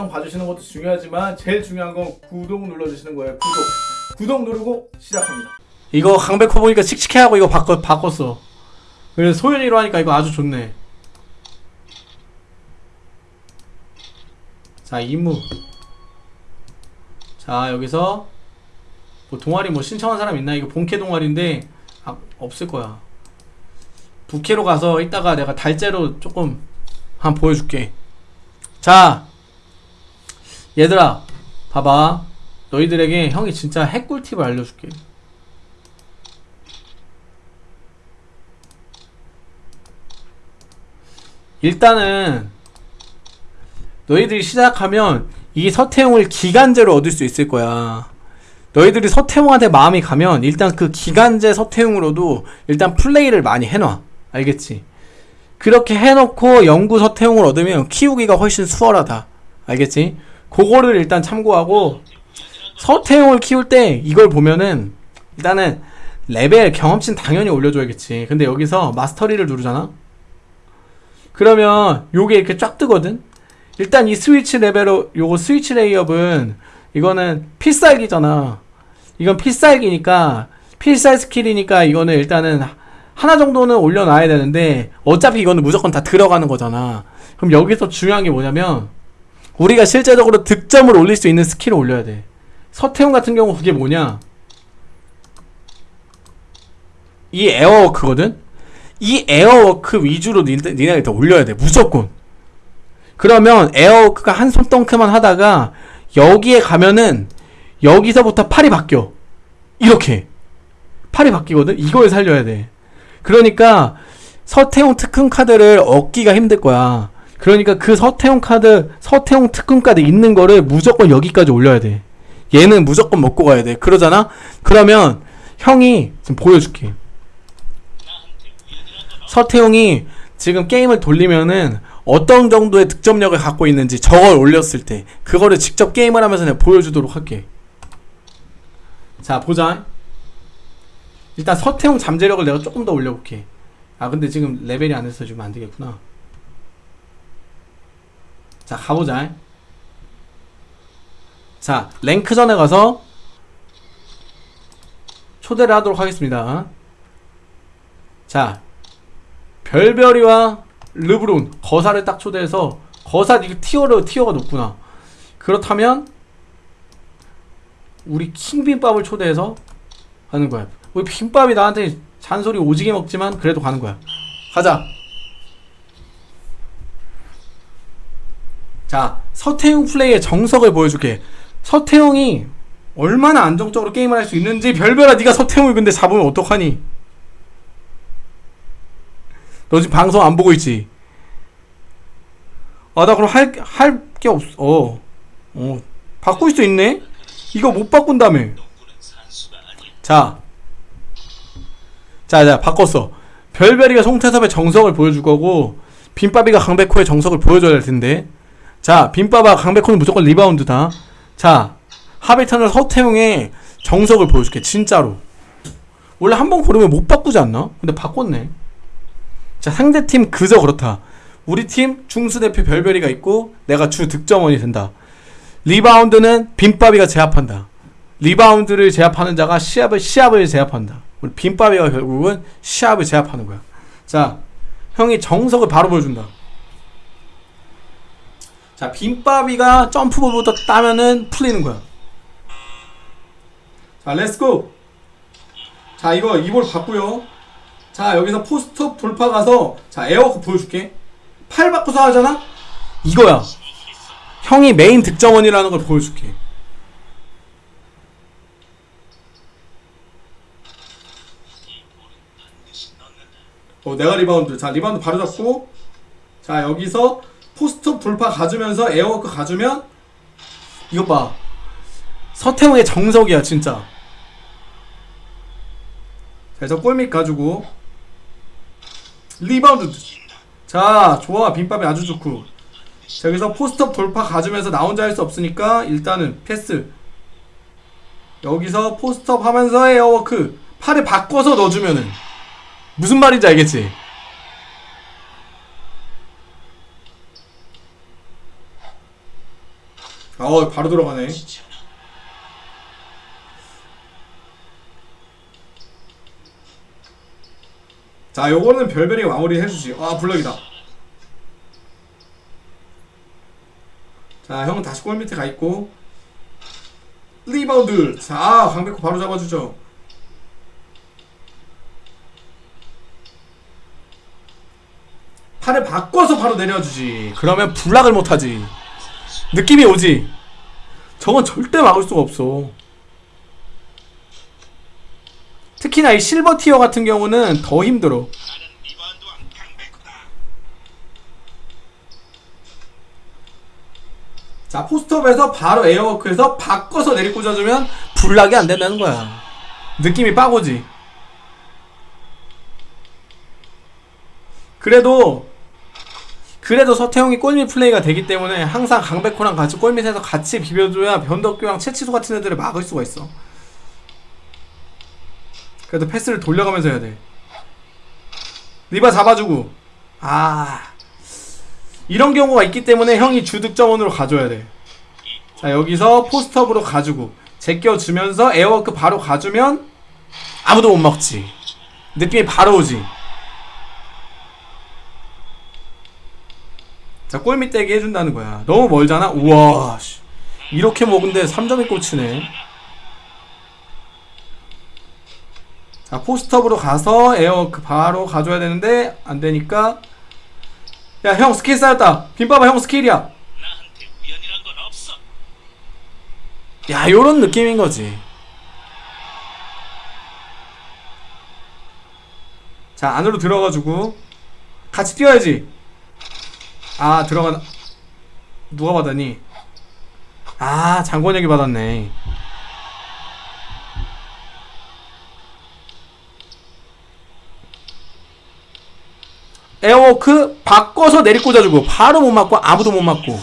영상 봐주시는 것도 중요하지만 제일 중요한 건 구독 눌러주시는 거예요. 구독. 구독 누르고 시작합니다. 이거 강백호 보니까 칙칙해하고 이거 바꿔, 바꿨어. 그래서 소연이로 하니까 이거 아주 좋네. 자, 임무. 자, 여기서 뭐 동아리 뭐 신청한 사람 있나? 이거 본캐 동아리인데 아, 없을 거야. 부캐로 가서 이따가 내가 달째로 조금 한번 보여줄게. 자, 얘들아, 봐봐. 너희들에게 형이 진짜 핵꿀팁을 알려줄게. 일단은 너희들이 시작하면 이 서태웅을 기간제로 얻을 수 있을 거야. 너희들이 서태웅한테 마음이 가면 일단 그 기간제 서태웅으로도 일단 플레이를 많이 해놔. 알겠지? 그렇게 해놓고 영구 서태웅을 얻으면 키우기가 훨씬 수월하다. 알겠지? 그거를 일단 참고하고 서태웅을 키울 때 이걸 보면은 일단은 레벨 경험치는 당연히 올려줘야겠지. 근데 여기서 mastery를 누르잖아? 그러면 요게 이렇게 쫙 뜨거든? 일단 이 스위치 레이업 요거 switch layup은 이거는 필살기잖아. 이건 필살기니까 필살 skill이니까 이거는 일단은 하나 정도는 올려놔야 되는데 어차피 이거는 무조건 다 들어가는 거잖아. 그럼 여기서 중요한 게 뭐냐면 우리가 실제적으로 득점을 올릴 수 있는 skill을 올려야 돼. 서태웅 같은 경우 그게 뭐냐? 이 air walk거든? 이 air walk 위주로 니네, 니네가 더 올려야 돼. 무조건. 그러면 에어워크가 한 손덩크만 하다가 여기에 가면은 여기서부터 팔이 바뀌어. 이렇게. 팔이 바뀌거든? 이걸 살려야 돼. 그러니까 서태웅 특훈 카드를 얻기가 힘들 거야. 그러니까 그 서태웅 카드, 서태웅 특훈 카드 있는 거를 무조건 여기까지 올려야 돼. 얘는 무조건 먹고 가야 돼. 그러잖아? 그러면 형이 지금 보여줄게. 서태웅이 지금 게임을 돌리면은 어떤 정도의 득점력을 갖고 있는지 저걸 올렸을 때 그거를 직접 게임을 하면서 내가 보여주도록 할게. 자 보자. 일단 서태웅 잠재력을 내가 조금 더 올려볼게. 아 근데 지금 레벨이 안 돼서 지금 안 되겠구나. 자 가보자. 자 랭크전에 가서 초대를 하도록 하겠습니다. 자 별별이와 르브론 거사를 딱 초대해서 거사 이거 티어로 티어가 높구나. 그렇다면 우리 킹빔밥을 초대해서 하는 거야. 우리 빔밥이 나한테 잔소리 오지게 먹지만 그래도 가는 거야. 가자. 자, 서태웅 플레이의 정석을 보여줄게. 서태웅이 얼마나 안정적으로 게임을 할 수 있는지 별별아 네가 서태웅을 근데 잡으면 어떡하니? 너 지금 방송 안 보고 있지? 아, 나 그럼 할, 할 게 없어. 어. 어. 바꿀 수 있네? 이거 못 바꾼다며. 자. 자, 자, 바꿨어. 별별이가 송태섭의 정석을 보여줄 거고, 빈바비가 강백호의 정석을 보여줘야 될 텐데. 자, 빈바바 강백호는 무조건 리바운드다. 자, 하비턴을 서태웅의 정석을 보여줄게, 진짜로. 원래 한 번 고르면 못 바꾸지 않나? 근데 바꿨네. 자, 상대팀 그저 그렇다. 우리 팀 중수대표 별별이가 있고, 내가 주 득점원이 된다. 리바운드는 빈바비가 제압한다. 리바운드를 제압하는 자가 시합을 시합을 제압한다. 우리 빈바비가 결국은 시합을 제압하는 거야. 자, 형이 정석을 바로 보여준다. 자, 빈바비가 점프볼부터 따면은 풀리는 거야. 자, let's go. 자, 이거 이볼 봤고요. 자, 여기서 post up 돌파 가서 자, air walk 보여줄게. 팔 바꾸서 하잖아? 이거야. 형이 메인 득점원이라는 걸 보여줄게. 어, 내가 리바운드. 자, 리바운드 바로 잡고. 자, 여기서 post up 돌파 가주면서 air walk 가주면 이거 봐. 서태웅의 정석이야, 진짜. 자, 그래서 골밑 가지고 리바운드. 자, 좋아. 빈바비 아주 좋고. 자, 여기서 post up 돌파 가주면서 나 혼자 할 수 없으니까 일단은 패스. 여기서 post up 하면서 air walk. 팔을 바꿔서 넣어주면은 무슨 말인지 알겠지? 어 바로 들어가네. 자 요거는 별별이 마무리 해주지. 아 block이다. 자 형은 다시 골 밑에 가있고. 리바운드. 자 아, 강백호 바로 잡아주죠. 팔을 바꿔서 바로 내려주지. 그러면 block을 못하지. 느낌이 오지 저건 절대 막을 수가 없어. 특히나 이 silver tier 같은 경우는 더 힘들어. 자 post up에서 바로 air walk에서 바꿔서 내리 꽂아주면 block이 안 된다는 거야. 느낌이 빡 오지. 그래도 그래도 서태웅이 골밑 플레이가 되기 때문에 항상 강백호랑 같이 골밑에서 같이 비벼줘야 변덕규랑 채치수 같은 애들을 막을 수가 있어. 그래도 패스를 돌려가면서 해야 돼. 리바 잡아주고. 아. 이런 경우가 있기 때문에 형이 주득점원으로 가줘야 돼자 여기서 post up으로 가주고. 제껴주면서 air walk 바로 가주면 아무도 못 먹지. 느낌이 바로 오지 자 골밑 대기 해준다는 거야 너무 멀잖아? 우와 씨. 이렇게 먹은데 3점이 꽂히네 자 post up으로 가서 air walk 바로 가줘야 되는데 안 되니까 야 형 스킬 쌓였다 빈바바 형 스킬이야. 야 요런 느낌인 거지 자 안으로 들어가지고 같이 뛰어야지 아 들어가 누가 받았니 아 장권혁이 받았네 air walk 바꿔서 내리 꽂아주고 바로 못 맞고 아무도 못 맞고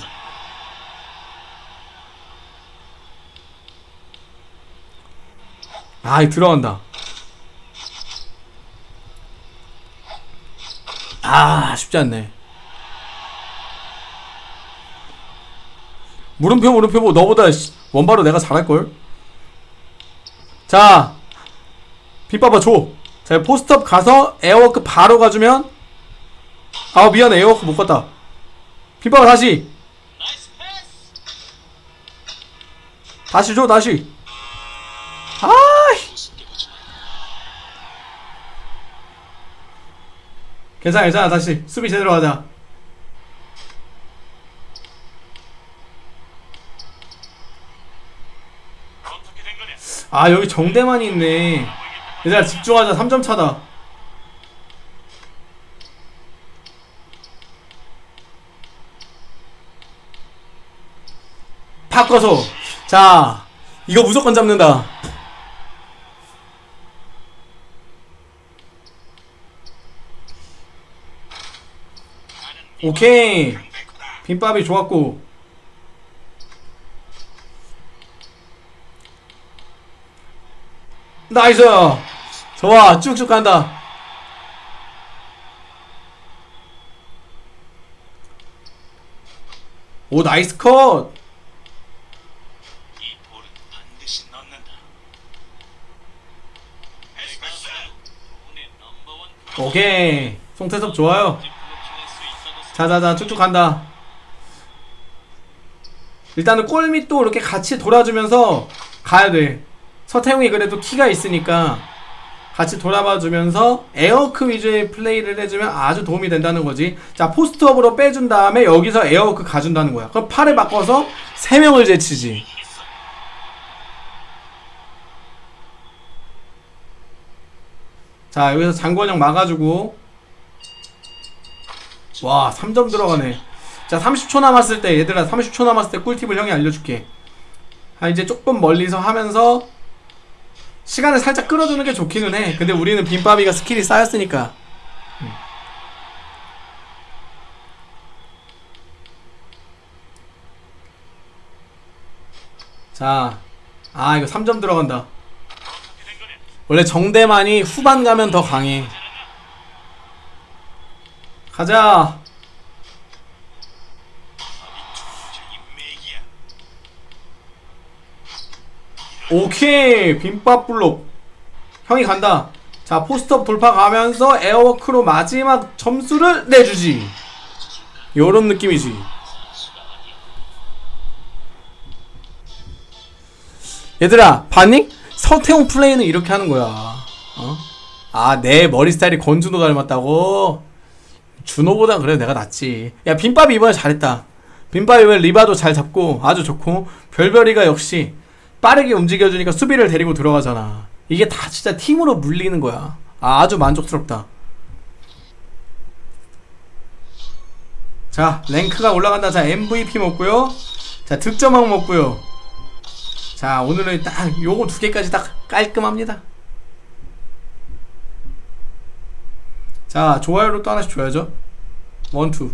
아, 이 들어간다. 아, 쉽지 않네. 물음표, 물음표, 뭐, 너보다 씨, 원바로 내가 잘할걸? 자, 빗봐봐, 줘. 자, 포스트업 가서 에어워크 바로 가주면, 아, 미안해, 에어워크 못 갔다. 빗봐봐, 다시. 다시 줘, 다시. 아이. 괜찮아, 괜찮아. 다시 수비 제대로 하자. 어떻게 된 거냐? 아, 여기 정대만이 있네. 얘들아, 집중하자. 3점 차다. 바꿔서. 자, 이거 무조건 잡는다. 오케이. 빈밥이 좋았고. 나이스! 좋아, 쭉쭉 간다. 오, nice cut! 오케이. 송태섭 좋아요. 자자자, 쭉쭉 간다. 일단은 골밑도 이렇게 같이 돌아주면서 가야 돼. 서태웅이 그래도 키가 있으니까 같이 돌아봐 주면서 air walk 위주의 플레이를 해주면 아주 도움이 된다는 거지. 자, post up으로 빼준 다음에 여기서 air walk 가준다는 거야. 그럼 팔을 바꿔서 3명을 제치지. 자, 여기서 장권혁 막아주고. 와, 3점 들어가네. 자, 30초 남았을 때, 얘들아, 30초 남았을 때 꿀팁을 형이 알려줄게. 아, 이제 조금 멀리서 하면서 시간을 살짝 끌어주는 게 좋기는 해. 근데 우리는 빈바비가 스킬이 쌓였으니까. 음. 자, 아, 이거 3점 들어간다. 원래 정대만이 후반 가면 더 강해. 가자. 적인 맥이야. 오케이 빈밥 블록. 형이 간다. 자 post up 돌파 가면서 air walk로 마지막 점수를 내주지. 요런 느낌이지. 얘들아 봤니? 서태웅 플레이는 이렇게 하는 거야. 어? 아내 머리 스타일이 권준호 닮았다고? 준호보다 그래 내가 낫지. 야 빈밥이 이번에 잘했다. 빈밥이 이번에 리바도 잘 잡고 아주 좋고 별별이가 역시 빠르게 움직여주니까 수비를 데리고 들어가잖아. 이게 다 진짜 팀으로 물리는 거야. 아, 아주 만족스럽다. 자 랭크가 올라간다. 자 MVP 먹고요. 자 득점왕 먹고요. 자 오늘은 딱 요거 두 개까지 딱 깔끔합니다. 자 좋아요를 또 하나씩 줘야죠. 원투